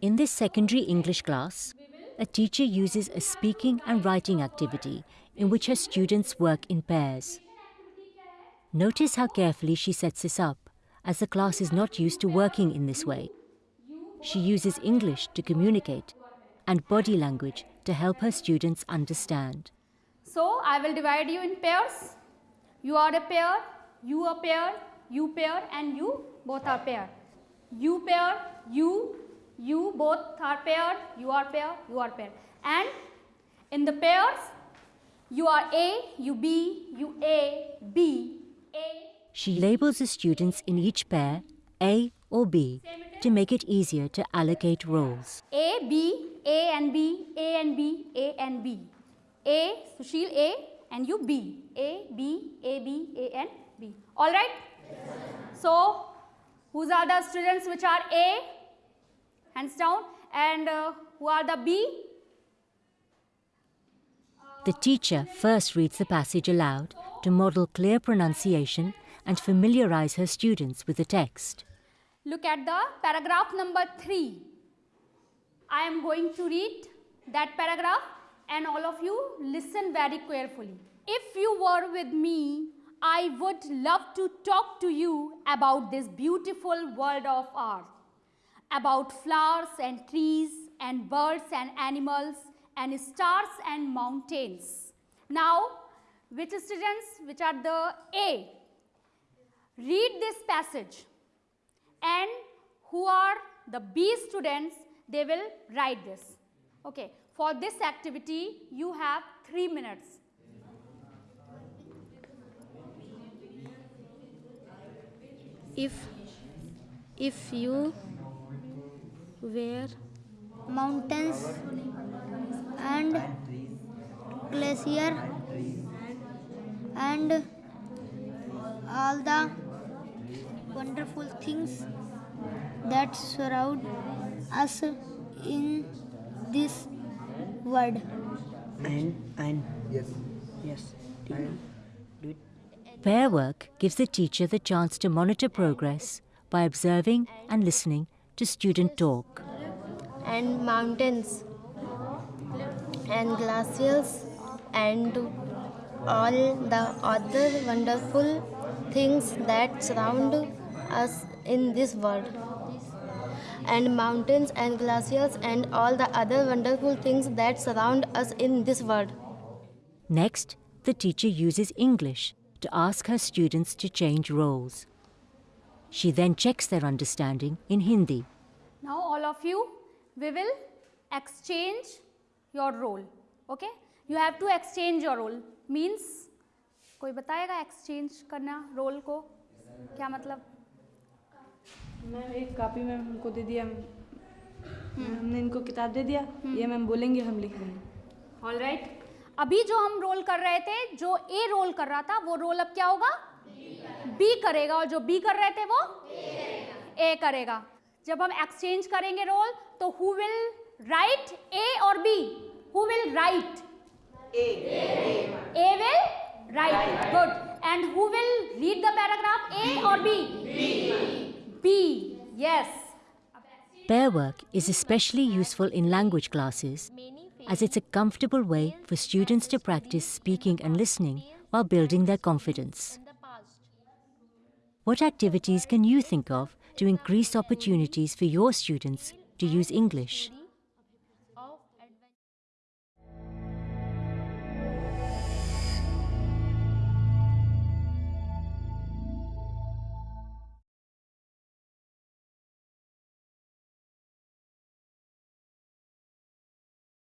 In this secondary English class, a teacher uses a speaking and writing activity in which her students work in pairs. Notice how carefully she sets this up, as the class is not used to working in this way. She uses English to communicate and body language to help her students understand. So I will divide you in pairs. You are a pair, you a pair, you pair and you both are pair. You pair, you, you both are paired, you are pair, you are pair. And in the pairs, you are A, you B, you A, B, A. She labels the students in each pair A or B to make it easier to allocate roles. A, B, A and B, A and B, A and B. A, Sushil A and you B. A, B, A, B, A and B. Alright? So, whose are the students which are A? Hands down. And uh, who are the B? The teacher first reads the passage aloud to model clear pronunciation and familiarize her students with the text. Look at the paragraph number 3. I am going to read that paragraph and all of you listen very carefully. If you were with me, I would love to talk to you about this beautiful world of ours, about flowers and trees and birds and animals and stars and mountains. Now, which students, which are the A, read this passage and who are the B students, they will write this. Okay. For this activity, you have 3 minutes. If, if you were mountains and glacier and all the wonderful things that surround us in this world. And and yes, yes. Do you, do it. Pair work gives the teacher the chance to monitor progress by observing and listening to student talk. and mountains and glaciers and all the other wonderful things that surround us in this world and mountains and glaciers and all the other wonderful things that surround us in this world Next, the teacher uses English to ask her students to change roles. She then checks their understanding in Hindi. Now, all of you, we will exchange your role. Okay? You have to exchange your role. Means, कोई बताएगा exchange करना role को क्या मतलब ma'am एक copy में हमको दे दिया हमने इनको किताब दे दिया ये मैम बोलेंगे हम लिख देंगे ऑल राइट अभी जो हम रोल कर रहे थे, जो ए रोल कर रहा था, वो रोल अब क्या होगा? बी करेगा और जो बी कर रहे थे वो? ए करेगा। जब हम एक्सचेंज करेंगे रोल तो who will write A or B who will write A will write good and who will read the paragraph A or B B yes Pair work is especially useful in language classes. As it's a comfortable way for students to practice speaking and listening while building their confidence. What activities can you think of to increase opportunities for your students to use English?